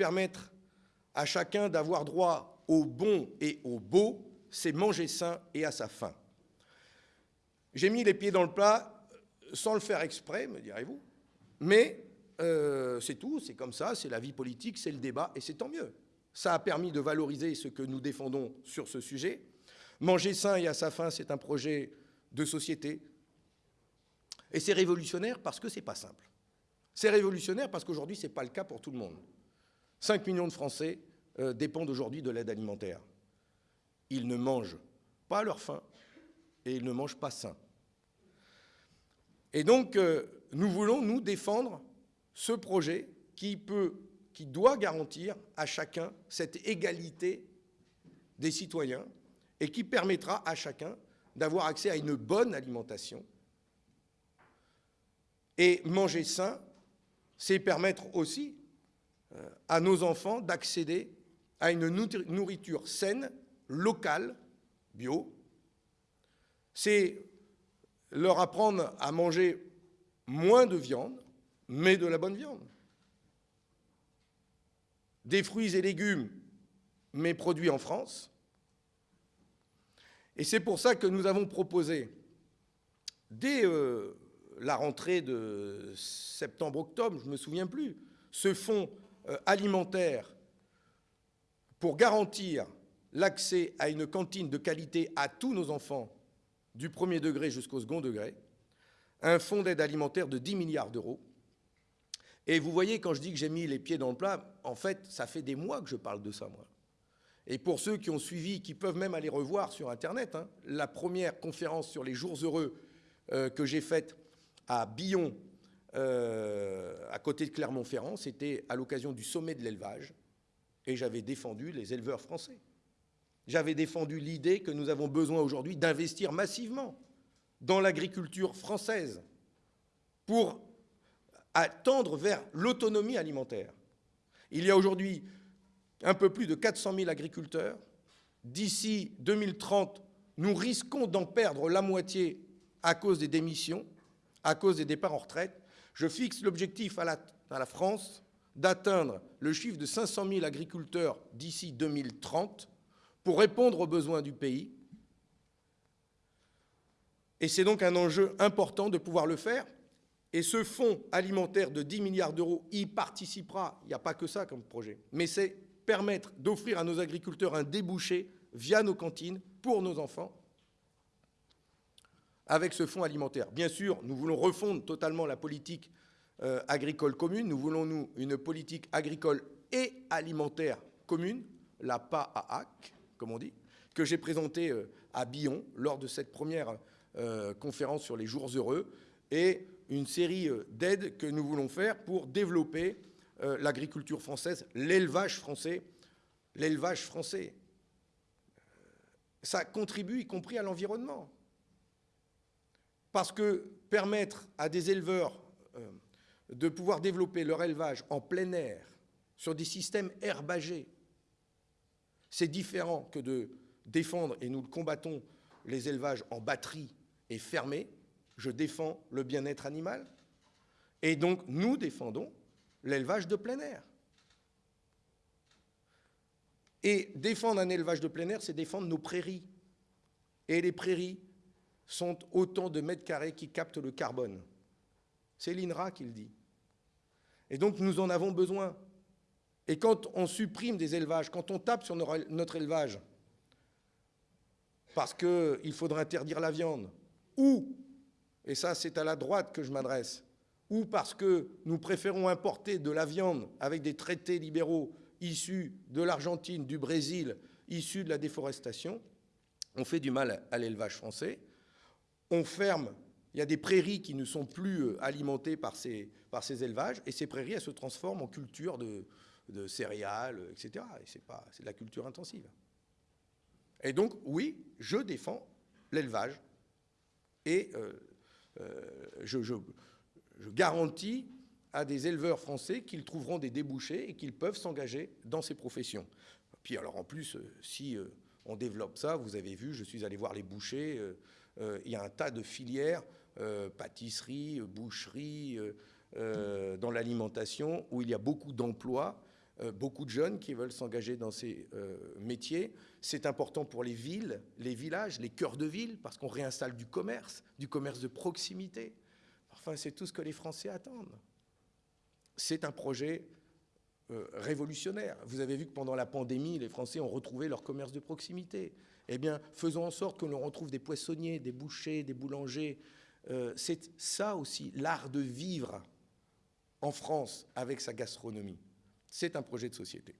permettre à chacun d'avoir droit au bon et au beau, c'est manger sain et à sa faim. J'ai mis les pieds dans le plat sans le faire exprès, me direz-vous, mais euh, c'est tout, c'est comme ça, c'est la vie politique, c'est le débat, et c'est tant mieux. Ça a permis de valoriser ce que nous défendons sur ce sujet. Manger sain et à sa faim, c'est un projet de société. Et c'est révolutionnaire parce que ce n'est pas simple. C'est révolutionnaire parce qu'aujourd'hui, ce n'est pas le cas pour tout le monde. 5 millions de Français euh, dépendent aujourd'hui de l'aide alimentaire. Ils ne mangent pas à leur faim et ils ne mangent pas sain. Et donc, euh, nous voulons, nous, défendre ce projet qui, peut, qui doit garantir à chacun cette égalité des citoyens et qui permettra à chacun d'avoir accès à une bonne alimentation. Et manger sain, c'est permettre aussi à nos enfants d'accéder à une nourriture saine, locale, bio. C'est leur apprendre à manger moins de viande, mais de la bonne viande. Des fruits et légumes, mais produits en France. Et c'est pour ça que nous avons proposé, dès euh, la rentrée de septembre-octobre, je ne me souviens plus, ce fonds euh, alimentaire pour garantir l'accès à une cantine de qualité à tous nos enfants, du premier degré jusqu'au second degré, un fonds d'aide alimentaire de 10 milliards d'euros, et vous voyez, quand je dis que j'ai mis les pieds dans le plat, en fait, ça fait des mois que je parle de ça, moi. Et pour ceux qui ont suivi, qui peuvent même aller revoir sur Internet, hein, la première conférence sur les jours heureux euh, que j'ai faite à Billon, euh, à côté de Clermont-Ferrand, c'était à l'occasion du sommet de l'élevage, et j'avais défendu les éleveurs français. J'avais défendu l'idée que nous avons besoin aujourd'hui d'investir massivement dans l'agriculture française pour tendre vers l'autonomie alimentaire. Il y a aujourd'hui un peu plus de 400 000 agriculteurs. D'ici 2030, nous risquons d'en perdre la moitié à cause des démissions, à cause des départs en retraite. Je fixe l'objectif à la, France d'atteindre le chiffre de 500 000 agriculteurs d'ici 2030 pour répondre aux besoins du pays. Et c'est donc un enjeu important de pouvoir le faire et ce fonds alimentaire de 10 milliards d'euros y participera. Il n'y a pas que ça comme projet. Mais c'est permettre d'offrir à nos agriculteurs un débouché via nos cantines pour nos enfants avec ce fonds alimentaire. Bien sûr, nous voulons refondre totalement la politique euh, agricole commune. Nous voulons, nous, une politique agricole et alimentaire commune, la PAAC, comme on dit, que j'ai présentée euh, à Billon lors de cette première euh, conférence sur les jours heureux et une série d'aides que nous voulons faire pour développer l'agriculture française, l'élevage français. L'élevage français, ça contribue y compris à l'environnement. Parce que permettre à des éleveurs de pouvoir développer leur élevage en plein air, sur des systèmes herbagés, c'est différent que de défendre, et nous le combattons, les élevages en batterie et fermés, je défends le bien-être animal. Et donc, nous défendons l'élevage de plein air. Et défendre un élevage de plein air, c'est défendre nos prairies. Et les prairies sont autant de mètres carrés qui captent le carbone. C'est l'INRA qui le dit. Et donc, nous en avons besoin. Et quand on supprime des élevages, quand on tape sur notre élevage, parce qu'il faudrait interdire la viande, ou et ça c'est à la droite que je m'adresse, ou parce que nous préférons importer de la viande avec des traités libéraux issus de l'Argentine, du Brésil, issus de la déforestation, on fait du mal à l'élevage français, on ferme, il y a des prairies qui ne sont plus euh, alimentées par ces, par ces élevages, et ces prairies, elles se transforment en culture de, céréales, etc. Et c'est de la culture intensive. Et donc, oui, je défends l'élevage et euh, euh, je, garantis à des éleveurs français qu'ils trouveront des débouchés et qu'ils peuvent s'engager dans ces professions. Puis alors en plus, euh, si euh, on développe ça, vous avez vu, je suis allé voir les bouchers, il y a un tas de filières, pâtisserie, boucherie, dans l'alimentation, où il y a beaucoup d'emplois euh, beaucoup de jeunes qui veulent s'engager dans ces euh, métiers. C'est important pour les villes, les villages, les cœurs de ville, parce qu'on réinstalle du commerce, du commerce de proximité. Enfin, c'est tout ce que les Français attendent. C'est un projet euh, révolutionnaire. Vous avez vu que pendant la pandémie, les Français ont retrouvé leur commerce de proximité. Eh bien, faisons en sorte que l'on retrouve des poissonniers, des bouchers, des boulangers. c'est ça aussi, l'art de vivre en France avec sa gastronomie. C'est un projet de société.